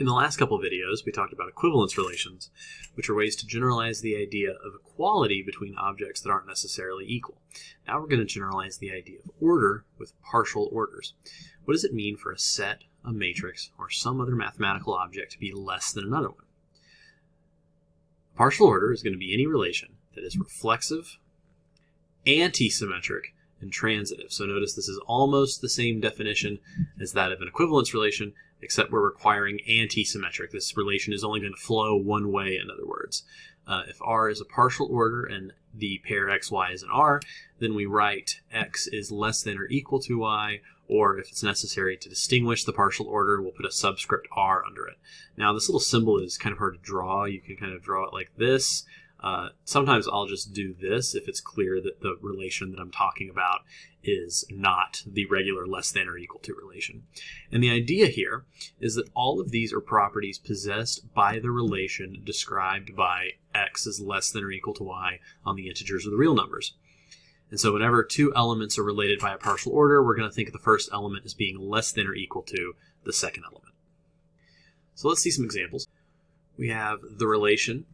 In the last couple videos, we talked about equivalence relations, which are ways to generalize the idea of equality between objects that aren't necessarily equal. Now we're going to generalize the idea of order with partial orders. What does it mean for a set, a matrix, or some other mathematical object to be less than another one? Partial order is going to be any relation that is reflexive, anti-symmetric, and transitive. So notice this is almost the same definition as that of an equivalence relation, except we're requiring anti-symmetric. This relation is only going to flow one way, in other words. Uh, if R is a partial order and the pair x, y is an R, then we write x is less than or equal to y, or if it's necessary to distinguish the partial order, we'll put a subscript R under it. Now this little symbol is kind of hard to draw. You can kind of draw it like this. Uh, sometimes I'll just do this if it's clear that the relation that I'm talking about is not the regular less than or equal to relation. And the idea here is that all of these are properties possessed by the relation described by x is less than or equal to y on the integers or the real numbers. And so whenever two elements are related by a partial order, we're going to think of the first element as being less than or equal to the second element. So let's see some examples. We have the relation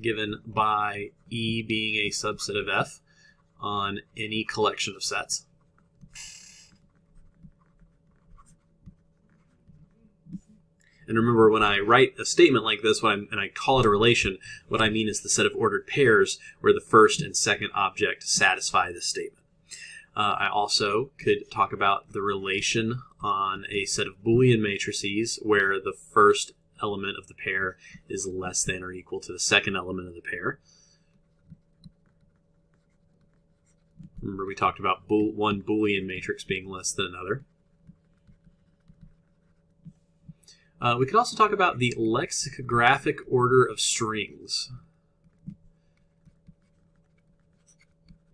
given by E being a subset of F on any collection of sets. And remember, when I write a statement like this, when and I call it a relation, what I mean is the set of ordered pairs where the first and second object satisfy the statement. Uh, I also could talk about the relation on a set of Boolean matrices where the first element of the pair is less than or equal to the second element of the pair. Remember we talked about one Boolean matrix being less than another. Uh, we could also talk about the lexicographic order of strings.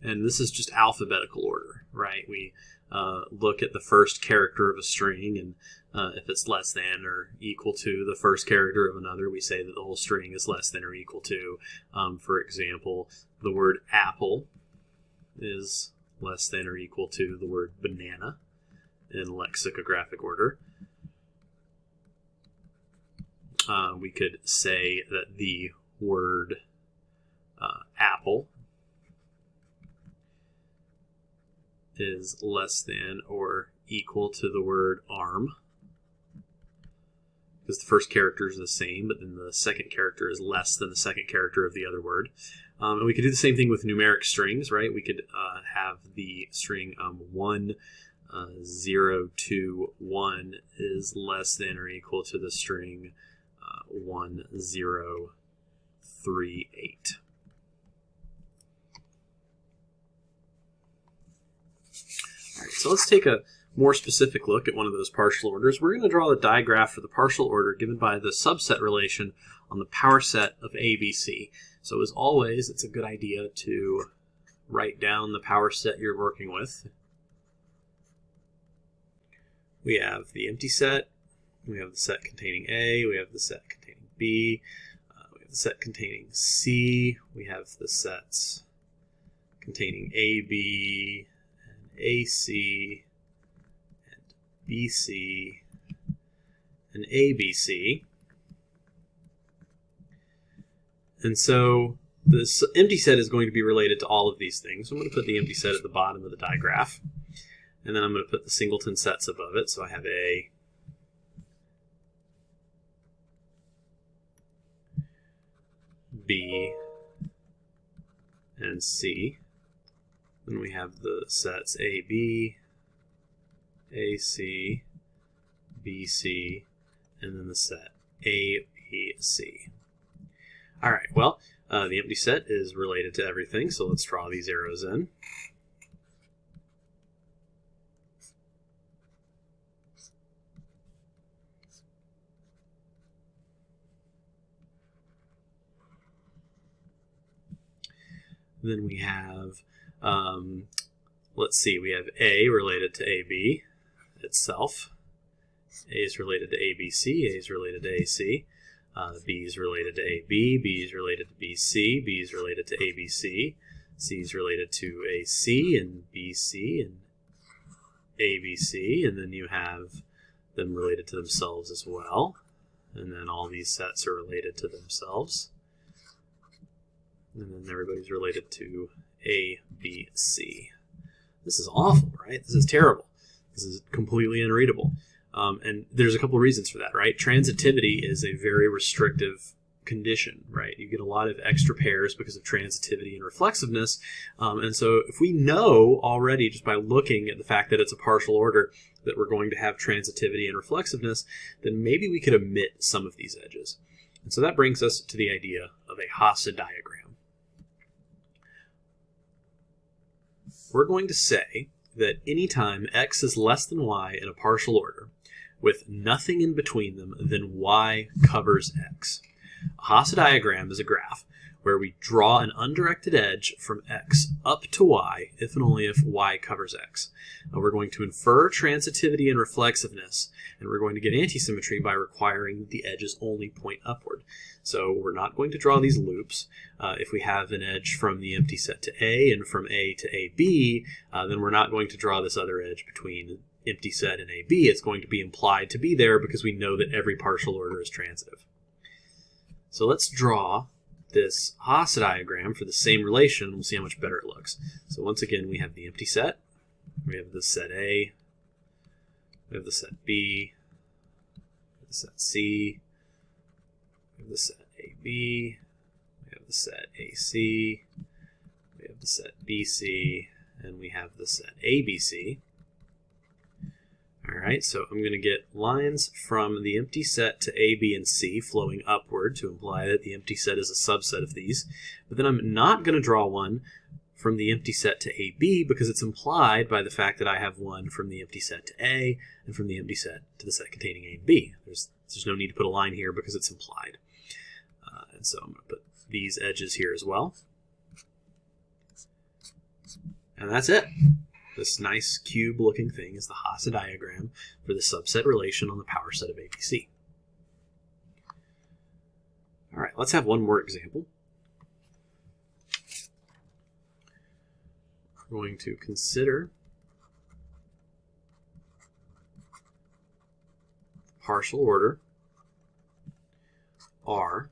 And this is just alphabetical order, right? We uh, look at the first character of a string, and uh, if it's less than or equal to the first character of another, we say that the whole string is less than or equal to. Um, for example, the word apple is less than or equal to the word banana in lexicographic order. Uh, we could say that the word uh, apple is less than or equal to the word arm because the first character is the same, but then the second character is less than the second character of the other word. Um, and we could do the same thing with numeric strings, right? We could uh, have the string um, 1, uh, 0, 2, 1 is less than or equal to the string uh, 1, 0, 3, 8. Right, so let's take a more specific look at one of those partial orders. We're going to draw the digraph for the partial order given by the subset relation on the power set of ABC. So as always, it's a good idea to write down the power set you're working with. We have the empty set, we have the set containing A, we have the set containing B, uh, we have the set containing C, we have the sets containing AB, AC and BC and ABC. And so this empty set is going to be related to all of these things. So I'm going to put the empty set at the bottom of the digraph. And then I'm going to put the singleton sets above it. So I have A, B, and C. Then we have the sets AB, AC, BC, and then the set ABC. All right, well, uh, the empty set is related to everything, so let's draw these arrows in. Then we have um, let's see, we have A related to AB itself. A is related to ABC, A is related to AC. Uh, B is related to AB, B is related to BC, B is related to ABC, C is related to AC and BC and ABC, and then you have them related to themselves as well. And then all these sets are related to themselves. And then everybody's related to A, B, C. This is awful, right? This is terrible. This is completely unreadable. Um, and there's a couple of reasons for that, right? Transitivity is a very restrictive condition, right? You get a lot of extra pairs because of transitivity and reflexiveness. Um, and so if we know already just by looking at the fact that it's a partial order that we're going to have transitivity and reflexiveness, then maybe we could omit some of these edges. And so that brings us to the idea of a Hasse diagram. We're going to say that anytime x is less than y in a partial order, with nothing in between them, then y covers x. A Hasse diagram is a graph where we draw an undirected edge from x up to y if and only if y covers x. Now we're going to infer transitivity and reflexiveness, and we're going to get antisymmetry by requiring the edges only point upward. So we're not going to draw these loops. Uh, if we have an edge from the empty set to A and from A to AB, uh, then we're not going to draw this other edge between empty set and AB. It's going to be implied to be there because we know that every partial order is transitive. So let's draw this Hasse diagram for the same relation. We'll see how much better it looks. So once again, we have the empty set. We have the set A. We have the set B. the set C. We have the set AB. We have the set AC. We have the set BC. And we have the set ABC. All right, so I'm going to get lines from the empty set to A, B, and C flowing upward to imply that the empty set is a subset of these. But then I'm not going to draw one from the empty set to AB because it's implied by the fact that I have one from the empty set to A and from the empty set to the set containing A and B. There's, there's no need to put a line here because it's implied. Uh, and so I'm going to put these edges here as well. And that's it. This nice cube looking thing is the Hasse diagram for the subset relation on the power set of ABC. All right, let's have one more example. We're going to consider partial order R.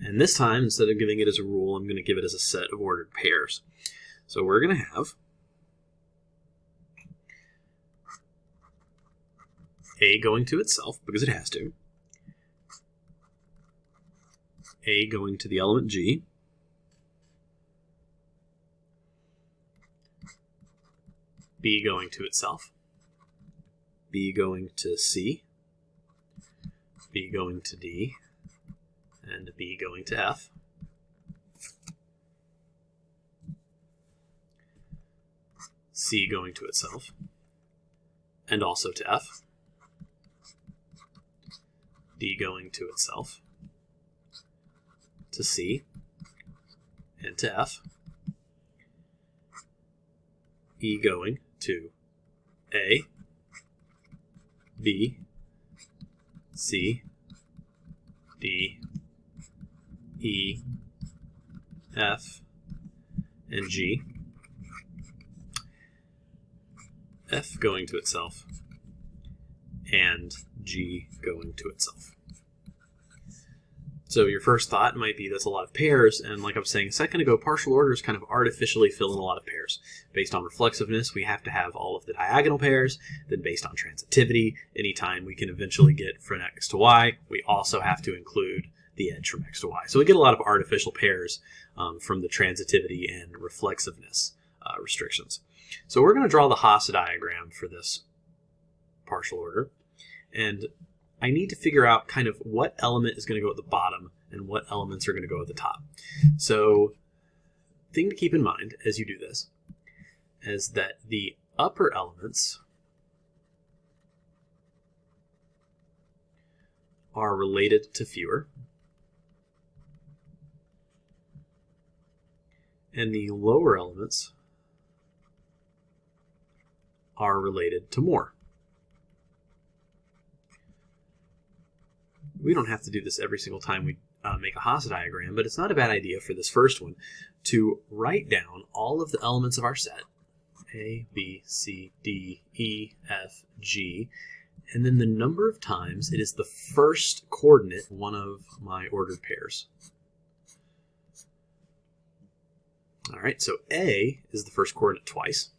And this time, instead of giving it as a rule, I'm going to give it as a set of ordered pairs. So we're going to have A going to itself, because it has to. A going to the element G. B going to itself. B going to C. B going to D. And B going to F. C going to itself. And also to F. D going to itself, to C, and to F, E going to A, B, C, D, E, F, and G. F going to itself, and G going to itself. So your first thought might be that's a lot of pairs, and like I was saying a second ago, partial orders kind of artificially fill in a lot of pairs. Based on reflexiveness, we have to have all of the diagonal pairs. Then based on transitivity, anytime we can eventually get from x to y, we also have to include the edge from x to y. So we get a lot of artificial pairs um, from the transitivity and reflexiveness uh, restrictions. So we're going to draw the Hasse diagram for this partial order. And I need to figure out kind of what element is going to go at the bottom and what elements are going to go at the top. So thing to keep in mind as you do this is that the upper elements are related to fewer and the lower elements are related to more. We don't have to do this every single time we uh, make a Hasse diagram, but it's not a bad idea for this first one to write down all of the elements of our set, A, B, C, D, E, F, G, and then the number of times it is the first coordinate one of my ordered pairs. All right, so A is the first coordinate twice.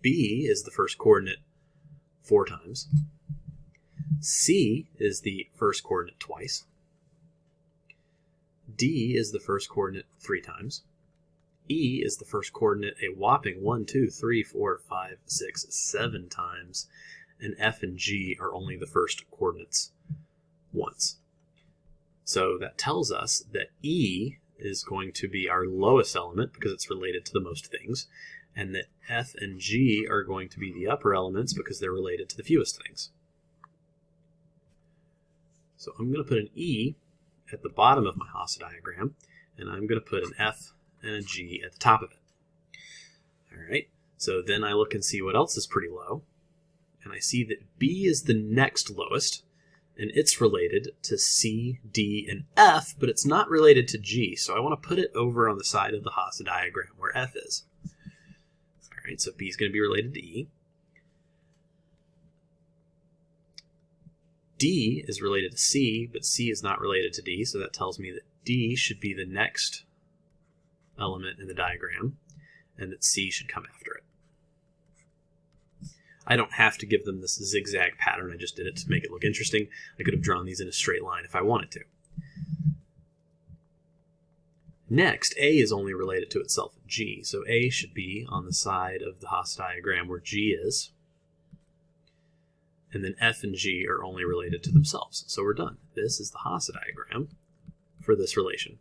B is the first coordinate four times. C is the first coordinate twice. D is the first coordinate three times. E is the first coordinate a whopping 1, 2, 3, 4, 5, 6, 7 times. And F and G are only the first coordinates once. So that tells us that E is going to be our lowest element because it's related to the most things, and that F and G are going to be the upper elements because they're related to the fewest things. So I'm going to put an E at the bottom of my Hasse diagram, and I'm going to put an F and a G at the top of it. All right, so then I look and see what else is pretty low, and I see that B is the next lowest, and it's related to C, D, and F, but it's not related to G, so I want to put it over on the side of the Hasse diagram where F is. All right, so B is going to be related to E. D is related to C, but C is not related to D, so that tells me that D should be the next element in the diagram, and that C should come after it. I don't have to give them this zigzag pattern. I just did it to make it look interesting. I could have drawn these in a straight line if I wanted to. Next, A is only related to itself G, so A should be on the side of the Hasse diagram where G is. And then F and G are only related to themselves. So we're done. This is the Hasse diagram for this relation.